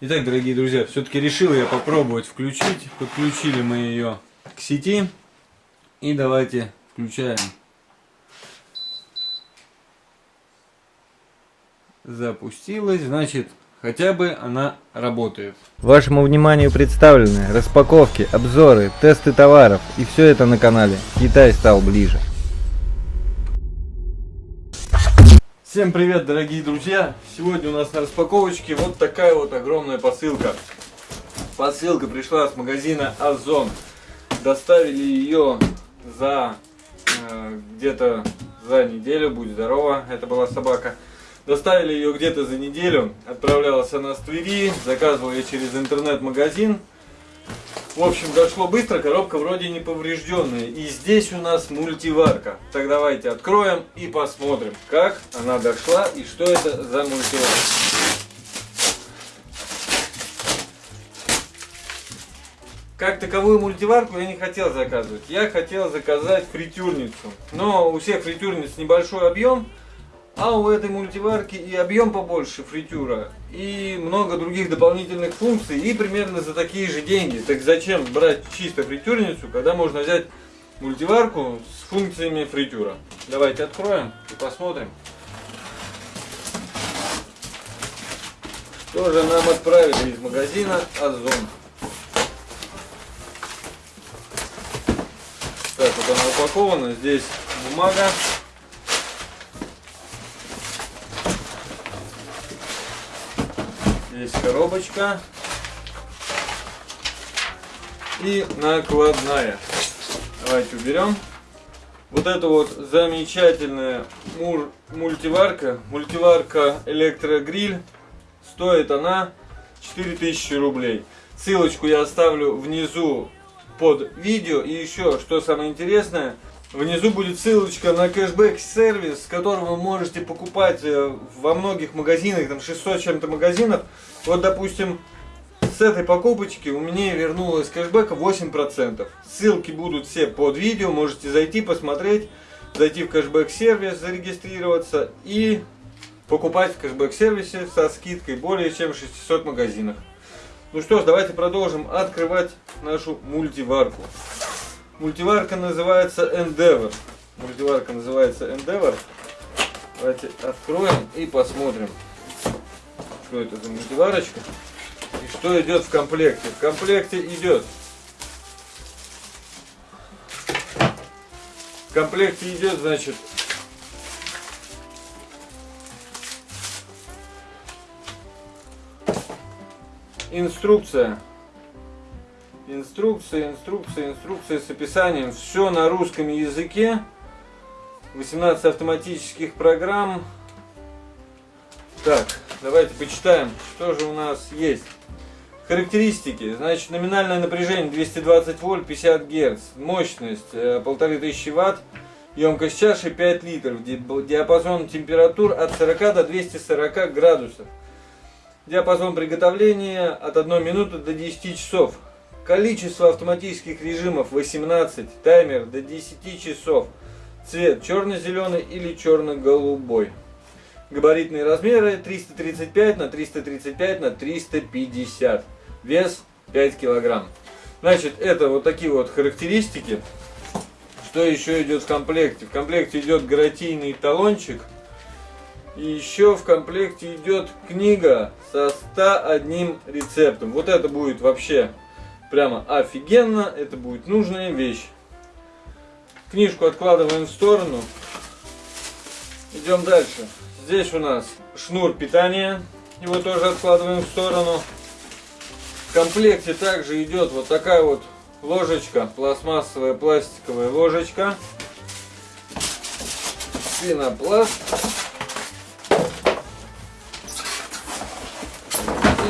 Итак, дорогие друзья, все-таки решил я попробовать включить. Подключили мы ее к сети. И давайте включаем. Запустилась, значит, хотя бы она работает. Вашему вниманию представлены распаковки, обзоры, тесты товаров и все это на канале Китай стал ближе. Всем привет, дорогие друзья! Сегодня у нас на распаковочке вот такая вот огромная посылка. Посылка пришла с магазина Озон. Доставили ее за э, где-то за неделю, будь здорова, это была собака. Доставили ее где-то за неделю, отправлялась она с Твери, заказывал ее через интернет-магазин. В общем, дошло быстро, коробка вроде не поврежденная. И здесь у нас мультиварка. Так давайте откроем и посмотрим, как она дошла и что это за мультиварка. Как таковую мультиварку я не хотел заказывать. Я хотел заказать фритюрницу. Но у всех фритюрниц небольшой объем. А у этой мультиварки и объем побольше фритюра, и много других дополнительных функций, и примерно за такие же деньги. Так зачем брать чисто фритюрницу, когда можно взять мультиварку с функциями фритюра? Давайте откроем и посмотрим. Что же нам отправили из магазина Озон? Так, вот она упакована. Здесь бумага Здесь коробочка. И накладная. Давайте уберем. Вот это вот замечательная мультиварка. Мультиварка электрогриль. Стоит она 4000 рублей. Ссылочку я оставлю внизу под видео. И еще, что самое интересное, Внизу будет ссылочка на кэшбэк-сервис, который вы можете покупать э, во многих магазинах, там 600 чем-то магазинов. Вот, допустим, с этой покупочки у меня вернулось кэшбэка 8%. Ссылки будут все под видео, можете зайти, посмотреть, зайти в кэшбэк-сервис, зарегистрироваться и покупать в кэшбэк-сервисе со скидкой более чем 600 магазинах. Ну что ж, давайте продолжим открывать нашу мультиварку. Мультиварка называется Endeavor. Мультиварка называется Endeavor. Давайте откроем и посмотрим, что это за мультиварочка и что идет в комплекте. В комплекте идет в комплекте идет, значит, инструкция Инструкция, инструкция, инструкция с описанием. Все на русском языке. 18 автоматических программ. Так, давайте почитаем, что же у нас есть. Характеристики. Значит, номинальное напряжение 220 вольт, 50 герц. Мощность 1500 э, ватт. Емкость чаши 5 литров. Диапазон температур от 40 до 240 градусов. Диапазон приготовления от 1 минуты до 10 часов. Количество автоматических режимов 18, таймер до 10 часов. Цвет черно-зеленый или черно-голубой. Габаритные размеры 335 на 335 на 350. Вес 5 килограмм. Значит, это вот такие вот характеристики. Что еще идет в комплекте? В комплекте идет гарантийный талончик. И еще в комплекте идет книга со 101 рецептом. Вот это будет вообще Прямо офигенно, это будет нужная вещь. Книжку откладываем в сторону. Идем дальше. Здесь у нас шнур питания. Его тоже откладываем в сторону. В комплекте также идет вот такая вот ложечка, пластмассовая пластиковая ложечка. Пенопласт.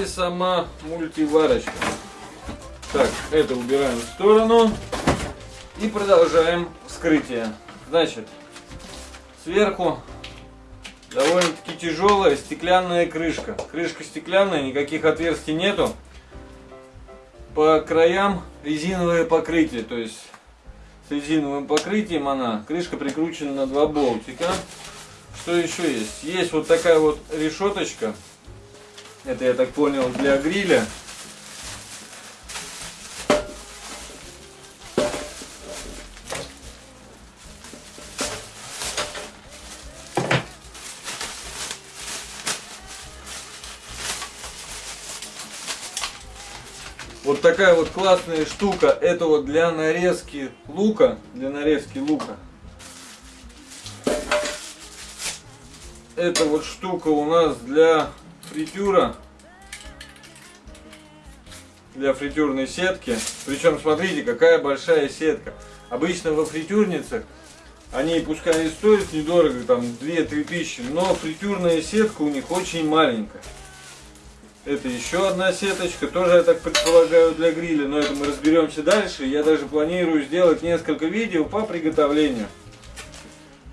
И сама мультиварочка. Так, это убираем в сторону. И продолжаем вскрытие. Значит, сверху довольно-таки тяжелая стеклянная крышка. Крышка стеклянная, никаких отверстий нету. По краям резиновое покрытие, то есть с резиновым покрытием она. Крышка прикручена на два болтика. Что еще есть? Есть вот такая вот решеточка Это, я так понял, для гриля. Вот такая вот классная штука. Это вот для нарезки лука. Для нарезки лука. Эта вот штука у нас для фритюра. Для фритюрной сетки. Причем смотрите, какая большая сетка. Обычно во фритюрницах они пускай и стоят недорого, там 2-3 тысячи, но фритюрная сетка у них очень маленькая. Это еще одна сеточка, тоже, я так предполагаю, для гриля, но это мы разберемся дальше. Я даже планирую сделать несколько видео по приготовлению.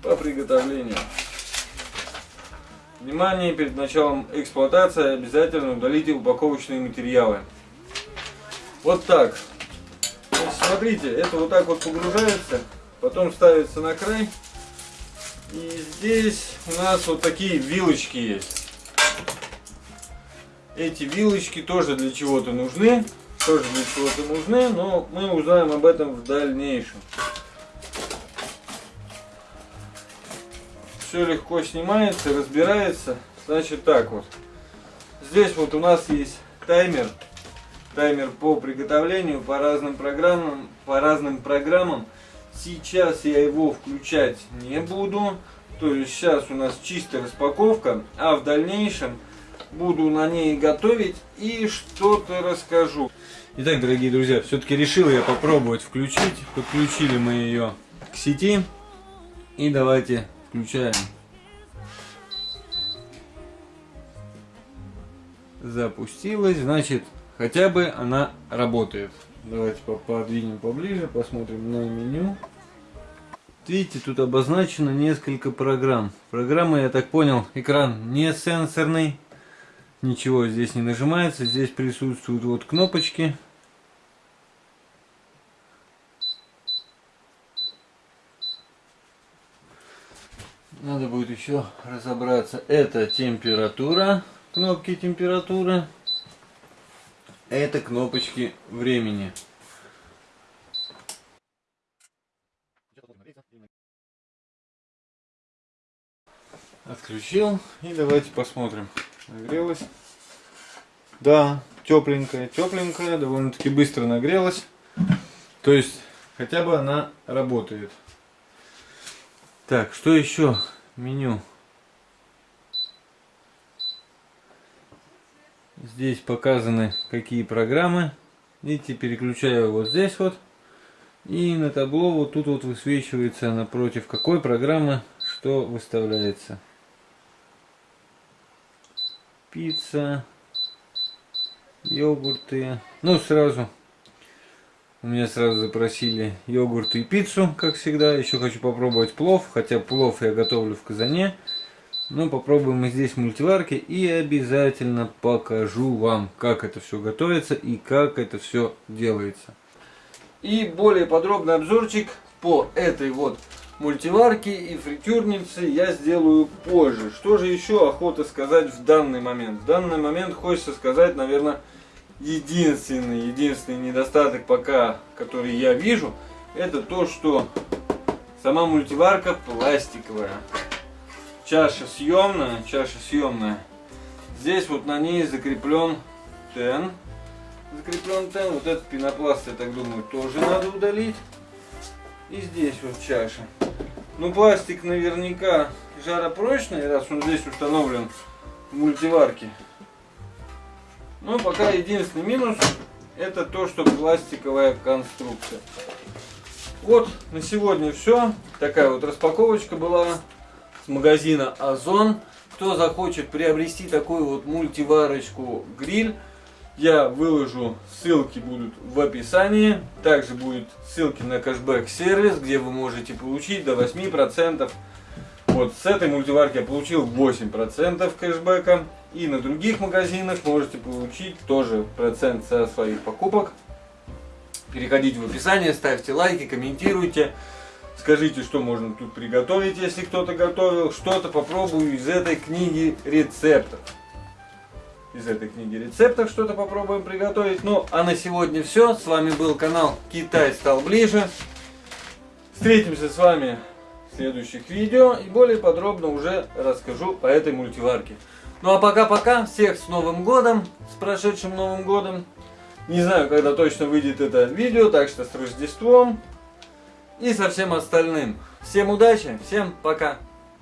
По приготовлению. Внимание, перед началом эксплуатации обязательно удалите упаковочные материалы. Вот так. Смотрите, это вот так вот погружается, потом ставится на край. И здесь у нас вот такие вилочки есть. Эти вилочки тоже для чего-то нужны. Тоже для чего-то нужны, но мы узнаем об этом в дальнейшем. Все легко снимается, разбирается. Значит так вот. Здесь вот у нас есть таймер. Таймер по приготовлению по разным программам. По разным программам. Сейчас я его включать не буду. То есть сейчас у нас чистая распаковка. А в дальнейшем буду на ней готовить и что-то расскажу. Итак, дорогие друзья, все-таки решил я попробовать включить. Подключили мы ее к сети. И давайте включаем. Запустилась, значит, хотя бы она работает. Давайте подвинем поближе, посмотрим на меню. Видите, тут обозначено несколько программ. Программа, я так понял, экран не сенсорный ничего здесь не нажимается. Здесь присутствуют вот кнопочки. Надо будет еще разобраться. Это температура, кнопки температуры. Это кнопочки времени. Отключил и давайте посмотрим. Нагрелась. Да, тепленькая, тепленькая, довольно-таки быстро нагрелась. То есть, хотя бы она работает. Так, что еще? Меню. Здесь показаны какие программы. Видите, переключаю вот здесь вот. И на табло вот тут вот высвечивается напротив какой программы что выставляется пицца, йогурты. Ну, сразу. У меня сразу запросили йогурты и пиццу, как всегда. Еще хочу попробовать плов, хотя плов я готовлю в казане. Но попробуем мы здесь мультиварки и обязательно покажу вам, как это все готовится и как это все делается. И более подробный обзорчик по этой вот мультиварки и фритюрницы я сделаю позже. Что же еще охота сказать в данный момент? В данный момент хочется сказать, наверное, единственный, единственный недостаток пока, который я вижу, это то, что сама мультиварка пластиковая. Чаша съемная, чаша съемная. Здесь вот на ней закреплен тен. Закреплен тен. Вот этот пенопласт, я так думаю, тоже надо удалить. И здесь вот чаша. Ну, пластик наверняка жаропрочный, раз он здесь установлен в мультиварке. Но пока единственный минус, это то, что пластиковая конструкция. Вот, на сегодня все. Такая вот распаковочка была с магазина Озон. Кто захочет приобрести такую вот мультиварочку гриль, я выложу, ссылки будут в описании. Также будут ссылки на кэшбэк сервис, где вы можете получить до 8%. Вот с этой мультиварки я получил 8% кэшбэка. И на других магазинах можете получить тоже процент со своих покупок. Переходите в описание, ставьте лайки, комментируйте. Скажите, что можно тут приготовить, если кто-то готовил. Что-то попробую из этой книги рецептов. Из этой книги рецептов что-то попробуем приготовить. Ну, а на сегодня все. С вами был канал Китай стал ближе. Встретимся с вами в следующих видео и более подробно уже расскажу по этой мультиварке. Ну а пока-пока, всех с Новым Годом, с прошедшим Новым Годом. Не знаю, когда точно выйдет это видео, так что с Рождеством и со всем остальным. Всем удачи, всем пока.